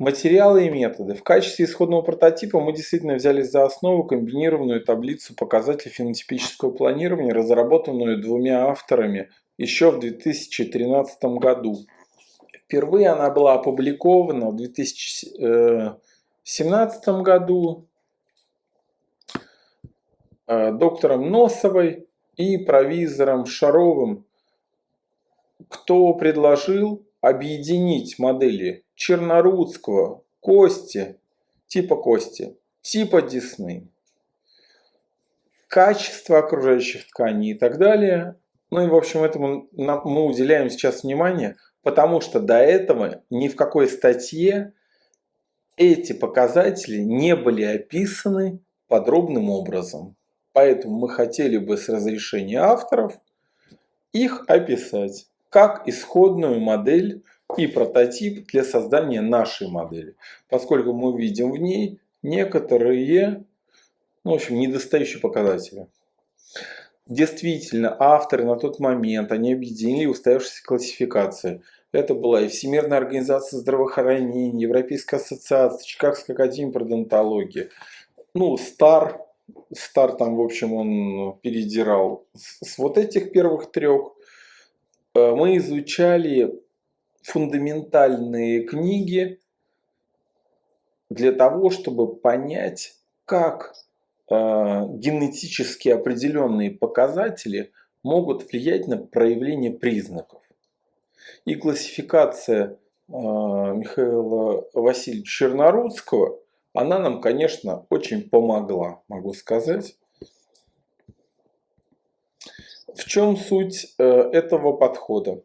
Материалы и методы. В качестве исходного прототипа мы действительно взяли за основу комбинированную таблицу показателей фенотипического планирования, разработанную двумя авторами еще в 2013 году. Впервые она была опубликована в 2017 году э, доктором Носовой и провизором Шаровым, кто предложил объединить модели Чернорудского, Кости, типа Кости, типа Десны, качество окружающих тканей и так далее. Ну и в общем этому мы уделяем сейчас внимание, потому что до этого ни в какой статье эти показатели не были описаны подробным образом. Поэтому мы хотели бы с разрешения авторов их описать как исходную модель и прототип для создания нашей модели, поскольку мы видим в ней некоторые, ну, в общем, недостающие показатели. Действительно, авторы на тот момент, они объединили устоявшиеся классификации. Это была и Всемирная организация здравоохранения, Европейская ассоциация, Чикагская академия пародонтологии. Ну, Стар, Стар там, в общем, он передирал с вот этих первых трех. Э, мы изучали фундаментальные книги для того, чтобы понять, как э, генетически определенные показатели могут влиять на проявление признаков. И классификация э, Михаила Васильевича Чернорудского, она нам, конечно, очень помогла, могу сказать. В чем суть э, этого подхода?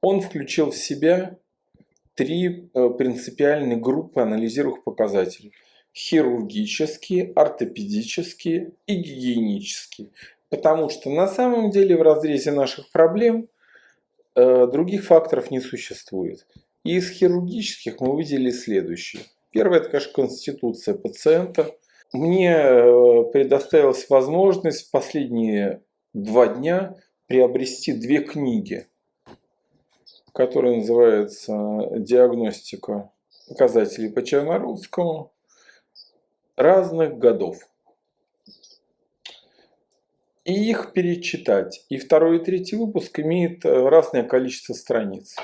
Он включил в себя три э, принципиальные группы анализируемых показателей. Хирургические, ортопедические и гигиенические. Потому что на самом деле в разрезе наших проблем э, других факторов не существует. И из хирургических мы выделили следующие. Первое, это, конечно, конституция пациента. Мне предоставилась возможность в последние два дня приобрести две книги который называется «Диагностика показателей по Чернорусскому разных годов». И их перечитать. И второй и третий выпуск имеет разное количество страниц.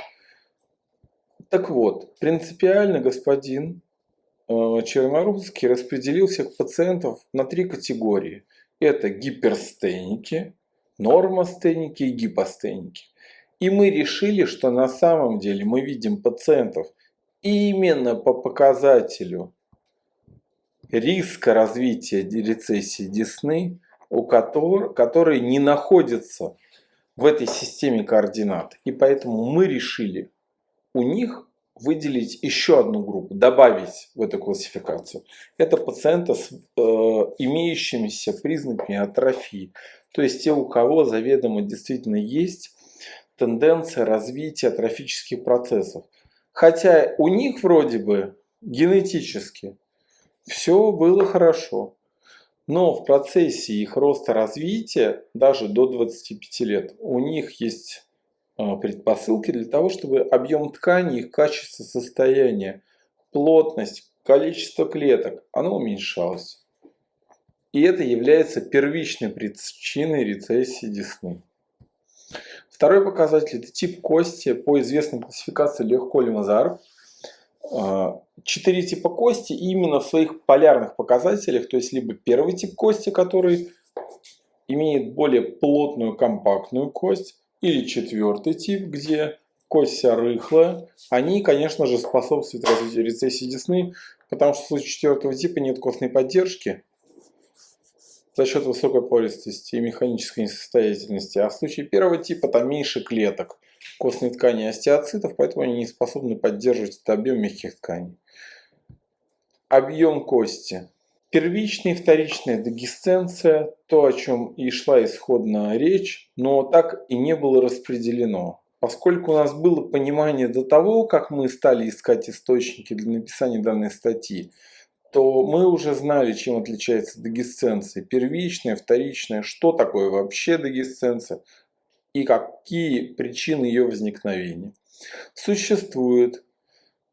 Так вот, принципиально господин э, Чернорусский распределил всех пациентов на три категории. Это гиперстеники, нормостеники и гипостеники. И мы решили, что на самом деле мы видим пациентов именно по показателю риска развития рецессии десны, у которых, которые не находятся в этой системе координат. И поэтому мы решили у них выделить еще одну группу, добавить в эту классификацию. Это пациенты с э, имеющимися признаками атрофии. То есть те, у кого заведомо действительно есть тенденция развития трофических процессов. Хотя у них вроде бы генетически все было хорошо. Но в процессе их роста развития, даже до 25 лет, у них есть а, предпосылки для того, чтобы объем ткани, их качество состояния, плотность, количество клеток, оно уменьшалось. И это является первичной причиной рецессии десны. Второй показатель – это тип кости по известной классификации Лех-Коли-Мазар. А, четыре типа кости именно в своих полярных показателях, то есть либо первый тип кости, который имеет более плотную компактную кость, или четвертый тип, где кость вся рыхлая, они, конечно же, способствуют развитию рецессии десны, потому что в случае четвертого типа нет костной поддержки, за счет высокой пористости и механической несостоятельности. А в случае первого типа там меньше клеток костной ткани остеоцитов, поэтому они не способны поддерживать этот объем мягких тканей. Объем кости. Первичная и вторичная дегисценция, то, о чем и шла исходная речь, но так и не было распределено. Поскольку у нас было понимание до того, как мы стали искать источники для написания данной статьи, то мы уже знали, чем отличается дегисценция. Первичная, вторичная, что такое вообще дегисценция и какие причины ее возникновения. Существует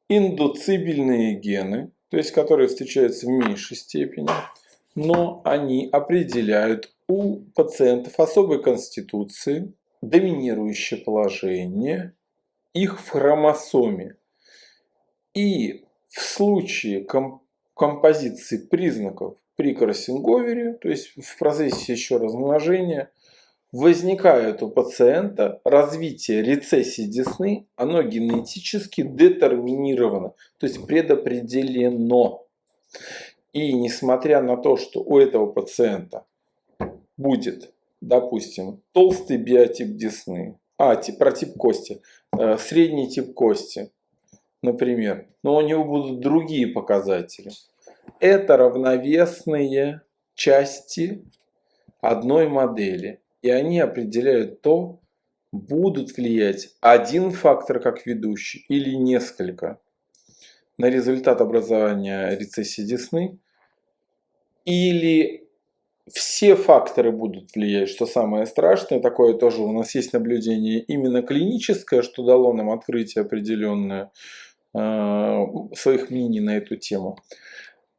индуцибельные гены, то есть которые встречаются в меньшей степени, но они определяют у пациентов особой конституции, доминирующее положение их в хромосоме. И в случае комп композиции признаков при кроссинговере, то есть в процессе еще размножения, возникает у пациента развитие рецессии десны, оно генетически детерминировано, то есть предопределено. И несмотря на то, что у этого пациента будет, допустим, толстый биотип десны, а, тип, про тип кости, э, средний тип кости, например, но у него будут другие показатели. Это равновесные части одной модели. И они определяют то, будут влиять один фактор как ведущий или несколько на результат образования рецессии десны, или все факторы будут влиять, что самое страшное, такое тоже у нас есть наблюдение именно клиническое, что дало нам открытие определенное э, своих мнений на эту тему.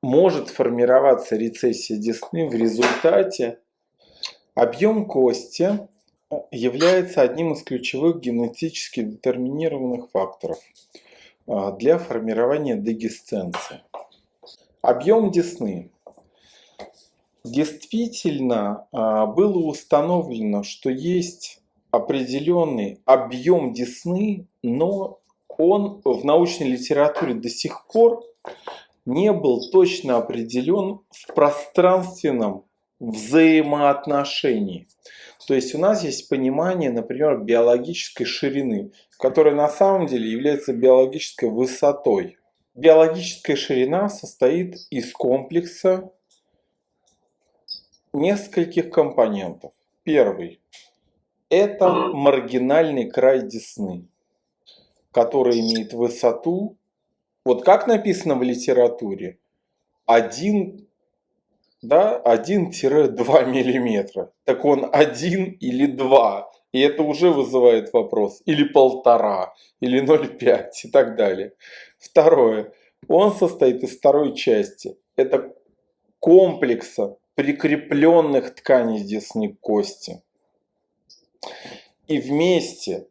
Может формироваться рецессия десны в результате Объем кости э, является одним из ключевых генетически детерминированных факторов э, для формирования дегесценции. Объем десны. Действительно э, было установлено, что есть определенный объем десны, но он в научной литературе до сих пор не был точно определен в пространственном взаимоотношений. То есть у нас есть понимание, например, биологической ширины, которая на самом деле является биологической высотой. Биологическая ширина состоит из комплекса нескольких компонентов. Первый – это маргинальный край десны, который имеет высоту, вот как написано в литературе, 1 да, 1-2 миллиметра. Так он 1 или 2. И это уже вызывает вопрос. Или полтора, или 0,5 и так далее. Второе. Он состоит из второй части. Это комплекса прикрепленных тканей десны кости. И вместе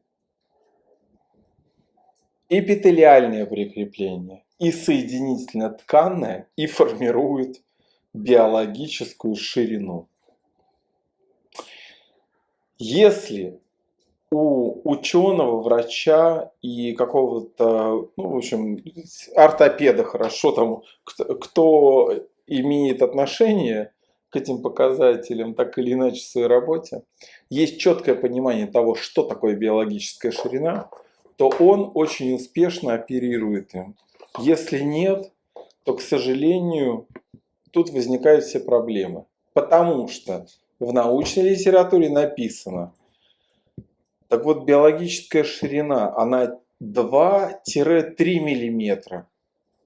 эпителиальное прикрепление и соединительно-тканное и формируют биологическую ширину. Если у ученого, врача и какого-то, ну, в общем, ортопеда хорошо, там, кто, кто имеет отношение к этим показателям, так или иначе в своей работе, есть четкое понимание того, что такое биологическая ширина, то он очень успешно оперирует им. Если нет, то, к сожалению, тут возникают все проблемы. Потому что в научной литературе написано, так вот биологическая ширина, она 2-3 миллиметра.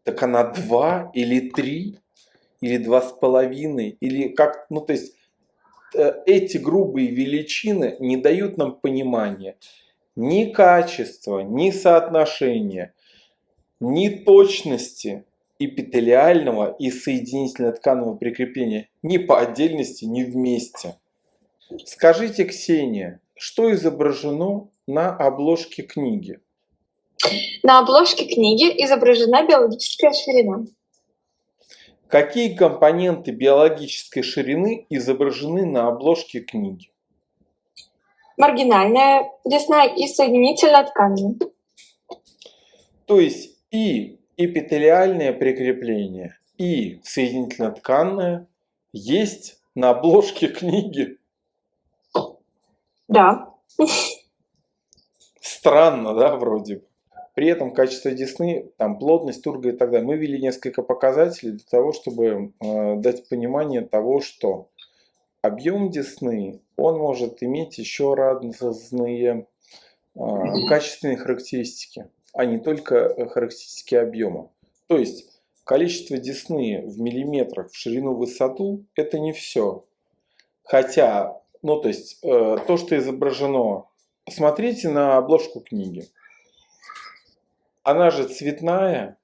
Так она 2 или 3 или 2,5 или как, ну то есть э, эти грубые величины не дают нам понимания ни качества, ни соотношения, ни точности эпителиального и соединительно-тканного прикрепления ни по отдельности, ни вместе. Скажите, Ксения, что изображено на обложке книги? На обложке книги изображена биологическая ширина. Какие компоненты биологической ширины изображены на обложке книги? Маргинальная, десна и соединительная ткань. То есть и эпителиальное прикрепление и соединительно-тканное есть на обложке книги. Да. Странно, да, вроде бы. При этом качество десны, там плотность, турга и так далее. Мы ввели несколько показателей для того, чтобы э, дать понимание того, что объем десны, он может иметь еще разные э, качественные характеристики а не только э, характеристики объема. То есть количество десны в миллиметрах в ширину высоту это не все. Хотя, ну то есть э, то, что изображено, посмотрите на обложку книги. Она же цветная.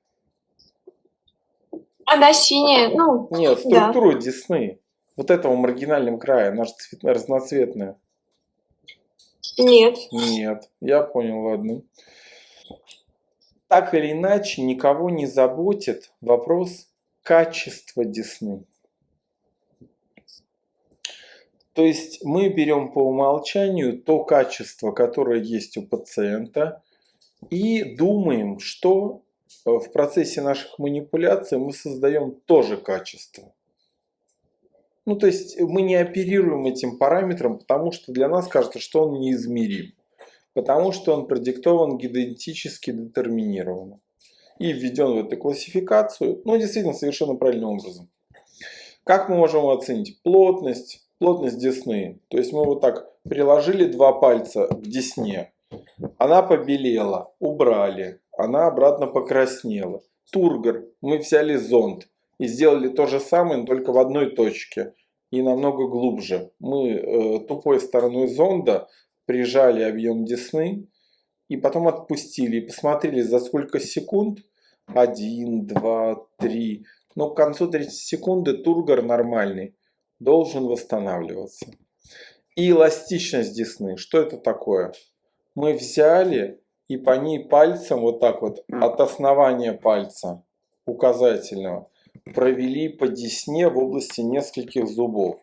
Она синяя, ну, Нет, да. структура десны. Вот этого маргинальном края, она же цветная, разноцветная. Нет. Нет, я понял, ладно. Так или иначе, никого не заботит вопрос качества десны. То есть мы берем по умолчанию то качество, которое есть у пациента, и думаем, что э, в процессе наших манипуляций мы создаем тоже качество. Ну, то есть мы не оперируем этим параметром, потому что для нас кажется, что он неизмерим. Потому что он продиктован генетически детерминированно. И введен в эту классификацию, ну, действительно, совершенно правильным образом. Как мы можем оценить? Плотность, плотность десны. То есть мы вот так приложили два пальца к десне. Она побелела, убрали. Она обратно покраснела. Тургор. Мы взяли зонд и сделали то же самое, но только в одной точке и намного глубже. Мы э, тупой стороной зонда прижали объем десны и потом отпустили и посмотрели за сколько секунд. Один, два, три. Но к концу третьей секунды тургор нормальный должен восстанавливаться. И эластичность десны. Что это такое? Мы взяли и по ней пальцем вот так вот от основания пальца указательного провели по десне в области нескольких зубов.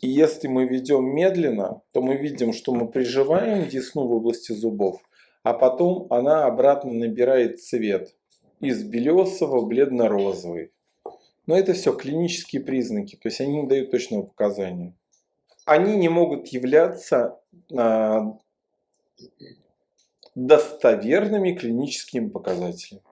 И если мы ведем медленно, то мы видим, что мы приживаем десну в области зубов, а потом она обратно набирает цвет из белесого в бледно-розовый. Но это все клинические признаки, то есть они не дают точного показания. Они не могут являться а, достоверными клиническими показателями.